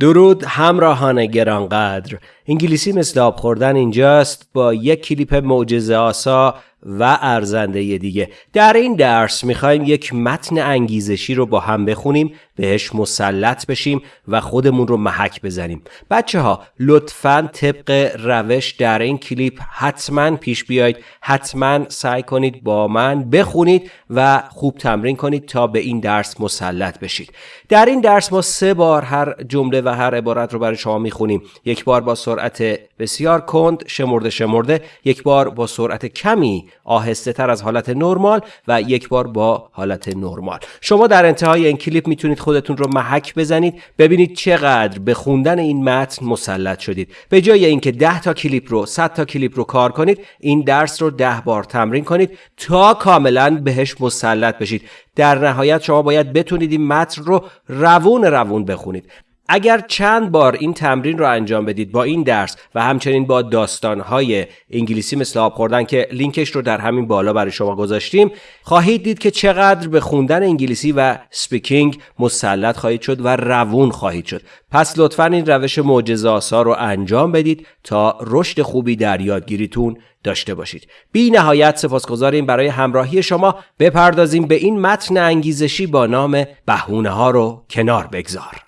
درود همراهان گرانقدر. انگلیسی مثل آب خوردن اینجاست. با یک کلیپ معجزه آسا و ارزنده دیگه. در این درس می‌خوایم یک متن انگیزشی رو با هم بخونیم بهش مسلط بشیم و خودمون رو محک بزنیم. بچه ها لطفا طبق روش در این کلیپ حتما پیش بیاید حتما سعی کنید با من بخونید و خوب تمرین کنید تا به این درس مسلط بشید. در این درس ما سه بار هر جمله و هر عبارت رو برای شما می‌خونیم. یک بار با سرعت بسیار کند شمرده شمرده. یک بار با سرعت کمی آهسته تر از حالت نرمال و یک بار با حالت نرمال. شما در انتهای این کلیپ می‌تونید خودتون رو محک بزنید ببینید چقدر به خوندن این متن مسلط شدید. به جای اینکه 10 تا کلیپ رو 100 تا کلیپ رو کار کنید این درس رو 10 بار تمرین کنید تا کاملا بهش مسلط بشید. در نهایت شما باید بتونید این متن رو روون روون بخونید. اگر چند بار این تمرین رو انجام بدید با این درس و همچنین با داستانهای انگلیسی مثل آب خوردن که لینکش رو در همین بالا برای شما گذاشتیم خواهید دید که چقدر به خوندن انگلیسی و speaking مسلط خواهید شد و روون خواهید شد. پس لطفا این روش معجزه آسا رو انجام بدید تا رشد خوبی در یادگیریتون داشته باشید. بی نهایت سپاسگزاریم برای همراهی شما. بپردازیم به این متن انگیزشی با نام بهونه ها رو کنار بگذار.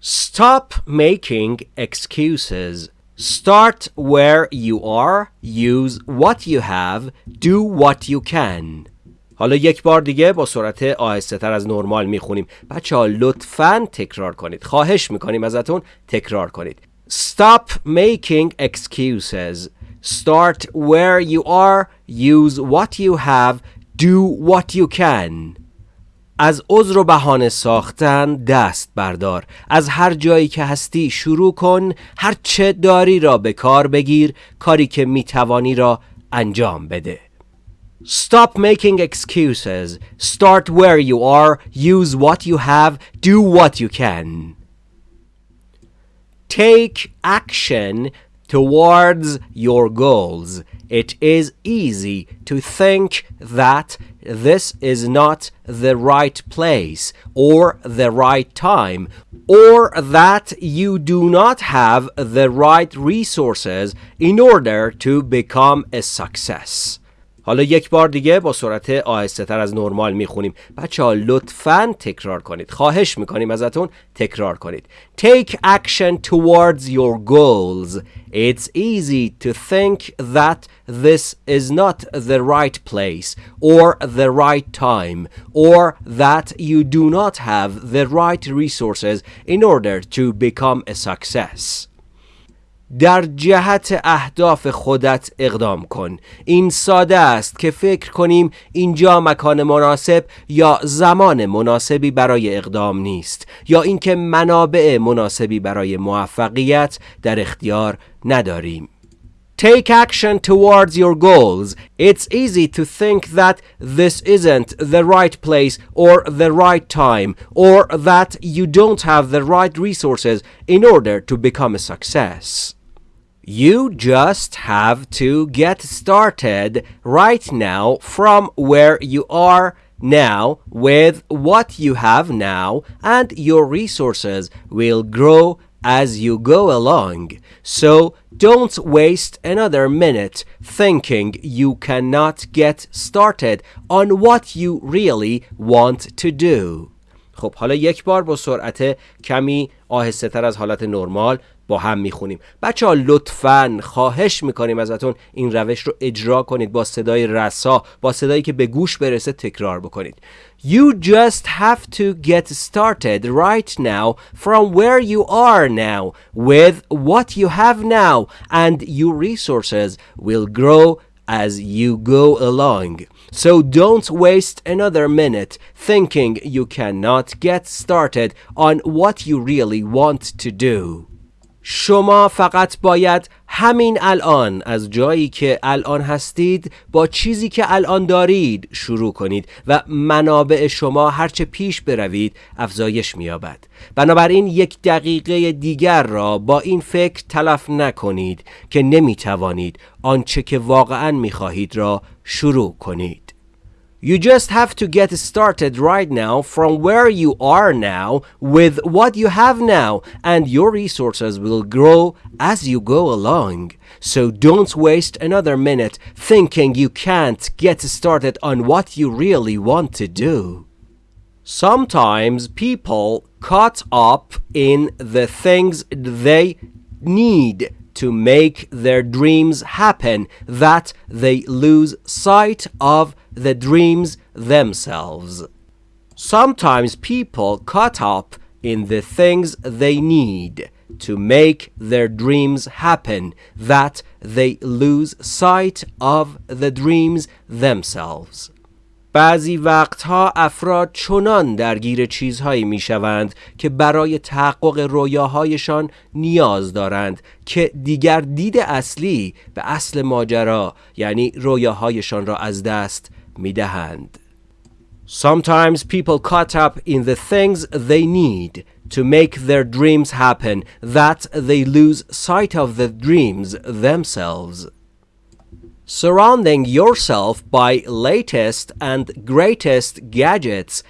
Stop making excuses. Start where you are, use what you have, do what you can. حالا یک بار دیگه با سرعت آهسته تر از نرمال میخونیم بچه ها لطفا تکرار کنید خواهش میکنیم ازتون تکرار کنید Stop making excuses Start where you are Use what you have Do what you can از عذر و بهانه ساختن دست بردار از هر جایی که هستی شروع کن هر چه داری را به کار بگیر کاری که می‌توانی را انجام بده Stop making excuses. Start where you are. Use what you have. Do what you can. Take action towards your goals. It is easy to think that this is not the right place or the right time, or that you do not have the right resources in order to become a success. حالا یک بار دیگه با سرعت آهسته تر از نرمال می‌خونیم بچه ها لطفا تکرار کنید خواهش می‌کنیم ازتون تکرار کنید Take action towards your goals It's easy to think that this is not the right place or the right time or that you do not have the right resources in order to become a success در جهت اهداف خودت اقدام کن این ساده است که فکر کنیم اینجا مکان مناسب یا زمان مناسبی برای اقدام نیست یا اینکه منابع مناسبی برای موفقیت در اختیار نداریم Take action towards your goals. It's easy to think that this isn't the right place or the right time or that you don't have the right resources in order to become a success. You just have to get started right now from where you are now with what you have now, and your resources will grow as you go along. So don't waste another minute thinking you cannot get started on what you really want to do. خب حالا یک بار با سرعت کمی آهسته تر از حالت نرمال با هم می‌خونیم بچه ها لطفا خواهش می‌کنیم ازتون این روش رو اجرا کنید با صدای رسا با صدایی که به گوش برسه تکرار بکنید You just have to get started right now from where you are now with what you have now and your resources will grow as you go along. So don't waste another minute thinking you cannot get started on what you really want to do. شما فقط باید همین الان از جایی که الان هستید با چیزی که الان دارید شروع کنید و منابع شما هرچه پیش بروید افزایش مییابد. بنابراین یک دقیقه دیگر را با این فکر تلف نکنید که نمی‌توانید آنچه که واقعا می‌خواهید را شروع کنید. You just have to get started right now from where you are now with what you have now, and your resources will grow as you go along. So don't waste another minute thinking you can't get started on what you really want to do. Sometimes people caught up in the things they need to make their dreams happen that they lose sight of the dreams themselves. Sometimes people caught up in the things they need to make their dreams happen that they lose sight of the dreams themselves. بعضی وقتها افراد چنان درگیر چیزهایی می شوند که برای تحقق رویاهایشان نیاز دارند که دیگر دید اصلی به اصل ماجرا یعنی رویاهایشان را از دست می دهند. Sometimes people caught up in the things they need to make their dreams happen that they lose sight of the dreams themselves. Surrounding yourself by latest and greatest gadgets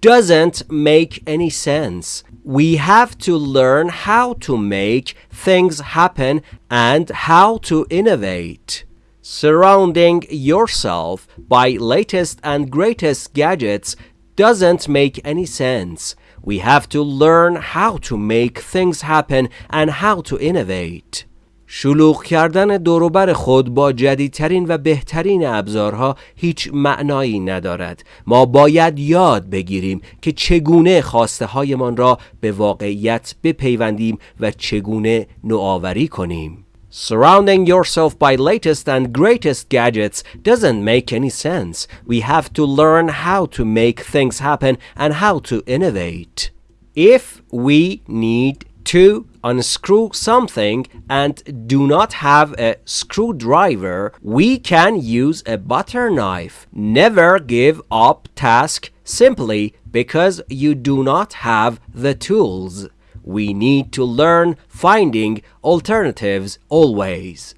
doesn't make any sense. We have to learn how to make things happen and how to innovate. Surrounding yourself by latest and greatest gadgets doesn't make any sense. We have to learn how to make things happen and how to innovate. شلوغ کردن دوروبر خود با جدیدترین و بهترین ابزارها هیچ معنایی ندارد ما باید یاد بگیریم که چگونه خواسته هایمان را به واقعیت بپیوندیم و چگونه نوآوری کنیم Surrounding yourself by latest and greatest gadgets doesn't make any sense. We have to learn how to make things happen and how to innovate. If we need to unscrew something and do not have a screwdriver, we can use a butter knife. Never give up task simply because you do not have the tools. We need to learn finding alternatives always.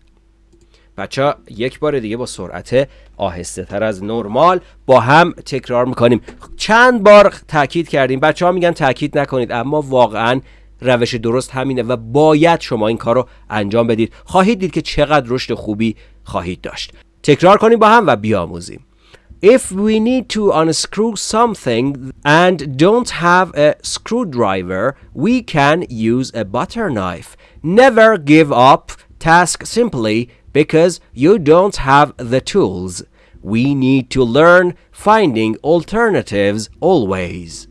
بچه یک بار دیگه با سرعت آهسته تر از نرمال با هم تکرار میکنیم چند بار تاکید کردیم بچه ها میگن تاکید نکنید اما واقعا روش درست همینه و باید شما این کار رو انجام بدید خواهید دید که چقدر رشد خوبی خواهید داشت تکرار کنیم با هم و بیاموزیم If we need to unscrew something and don't have a screwdriver, we can use a butter knife. Never give up task simply because you don't have the tools. We need to learn finding alternatives always.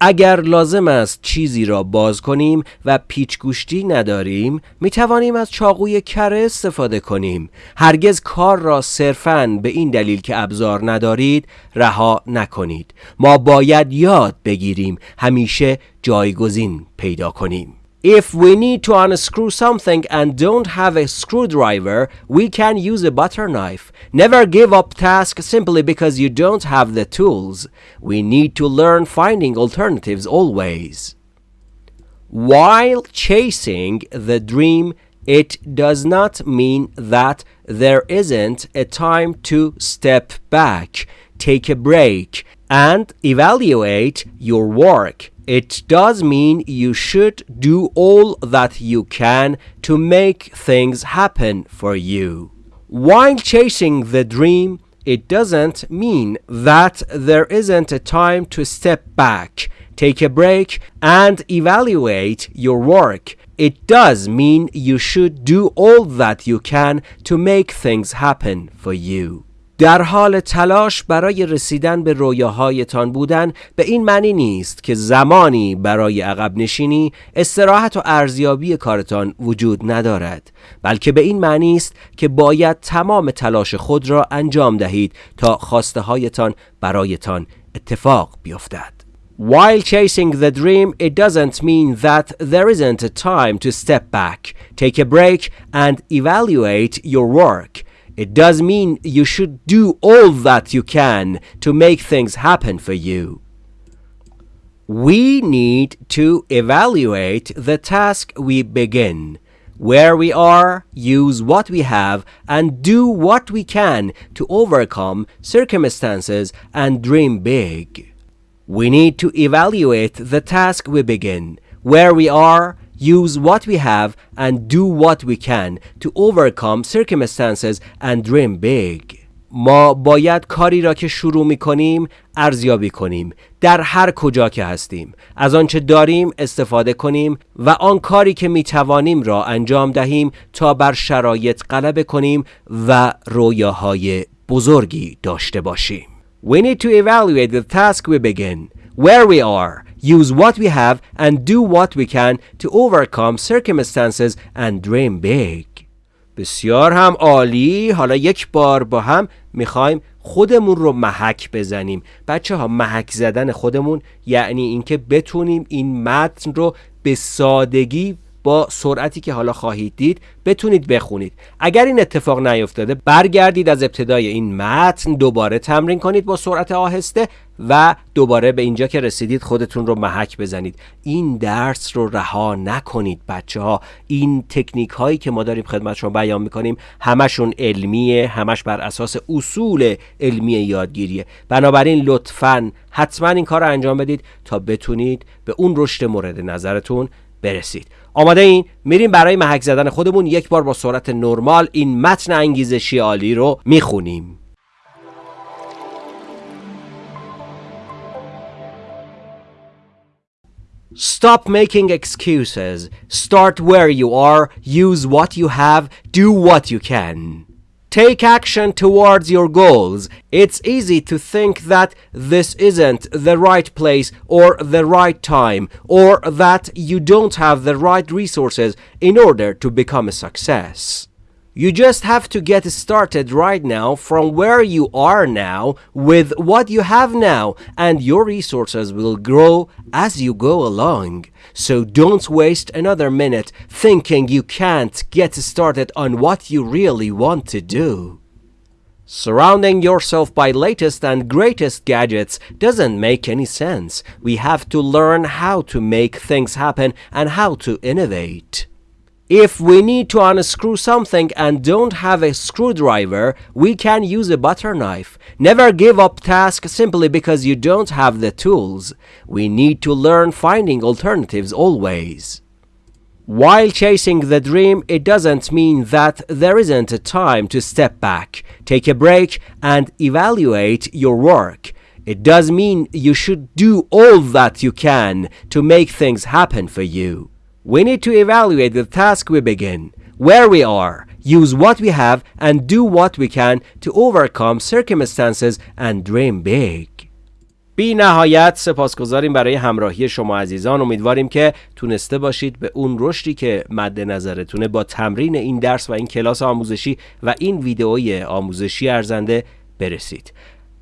اگر لازم است چیزی را باز کنیم و پیچ گوشتی نداریم می توانیم از چاقوی کره استفاده کنیم. هرگز کار را صرفاً به این دلیل که ابزار ندارید رها نکنید. ما باید یاد بگیریم همیشه جایگزین پیدا کنیم. If we need to unscrew something and don't have a screwdriver, we can use a butter knife. Never give up task simply because you don't have the tools. We need to learn finding alternatives always. While chasing the dream, it does not mean that there isn't a time to step back, take a break, and evaluate your work. It does mean you should do all that you can to make things happen for you. While chasing the dream, it doesn't mean that there isn't a time to step back, take a break, and evaluate your work. It does mean you should do all that you can to make things happen for you. در حال تلاش برای رسیدن به رویاهایتان بودن به این معنی نیست که زمانی برای عقب نشینی استراحت و ارزیابی کارتان وجود ندارد بلکه به این معنی است که باید تمام تلاش خود را انجام دهید تا خواسته هایتان برایتان اتفاق بیفتد While chasing the dream, it doesn't mean that there isn't a time to step back, take a break, and evaluate your work. It does mean you should do all that you can to make things happen for you. We need to evaluate the task we begin. Where we are, use what we have and do what we can to overcome circumstances and dream big. We need to evaluate the task we begin. Where we are, use what we have and do what we can to overcome circumstances and dream big. ما باید کاری را که شروع می کنیم ارزیابی کنیم در هر کجا که هستیم از آنچه داریم استفاده کنیم و آن کاری که می توانیم را انجام دهیم تا بر شرایط غلبه کنیم و رویاهای بزرگی داشته باشیم We need to evaluate the task we begin where we are use what we have and do what we can to overcome circumstances and dream big. بسیار هم عالی. حالا یک بار با هم می‌خوایم خودمون رو محک بزنیم. بچه ها محک زدن خودمون یعنی اینکه بتونیم این متن رو به سادگی با سرعتی که حالا خواهید دید بتونید بخونید. اگر این اتفاق نیفتاده برگردید از ابتدای این متن دوباره تمرین کنید با سرعت آهسته و دوباره به اینجا که رسیدید خودتون رو محک بزنید. این درس رو رها نکنید بچه ها این تکنیک هایی که ما داریم خدمت شما بیان می‌کنیم همشون علمیه همش بر اساس اصول علمی یادگیریه. بنابراین لطفا حتما این کار رو انجام بدید تا بتونید به اون رشد مورد نظرتون برسید. آماده این میریم برای محک زدن خودمون یک بار با سرعت نرمال این متن انگیزشی عالی رو می‌خونیم Stop making excuses. Start where you are. Use what you have. Do what you can. Take action towards your goals. It's easy to think that this isn't the right place or the right time or that you don't have the right resources in order to become a success. You just have to get started right now from where you are now with what you have now, and your resources will grow as you go along. So don't waste another minute thinking you can't get started on what you really want to do. Surrounding yourself by latest and greatest gadgets doesn't make any sense. We have to learn how to make things happen and how to innovate. If we need to unscrew something and don't have a screwdriver, we can use a butter knife. Never give up task simply because you don't have the tools. We need to learn finding alternatives always. While chasing the dream, it doesn't mean that there isn't a time to step back, take a break, and evaluate your work. It does mean you should do all that you can to make things happen for you. We need to evaluate the task we begin, where we are, use what we have, and do what we can to overcome circumstances and dream big. بی نهایت سپاسگزاریم برای همراهی شما عزیزان امیدواریم که تونسته باشید به اون رشدی که مد نظرتونه با تمرین این درس و این کلاس آموزشی و این ویدئوی آموزشی ارزنده برسید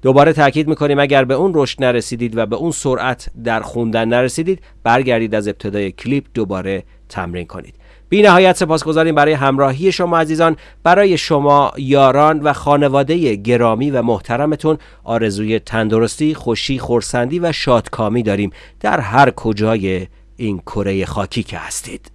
دوباره تاکید می‌کنیم اگر به اون رشد نرسیدید و به اون سرعت در خوندن نرسیدید برگردید از ابتدای کلیپ دوباره تمرین کنید. بی نهایت سپاسگزاریم برای همراهی شما عزیزان. برای شما یاران و خانواده گرامی و محترمتون آرزوی تندرستی خوشی خورسندی و شادکامی داریم. در هر کجای این کره خاکی که هستید.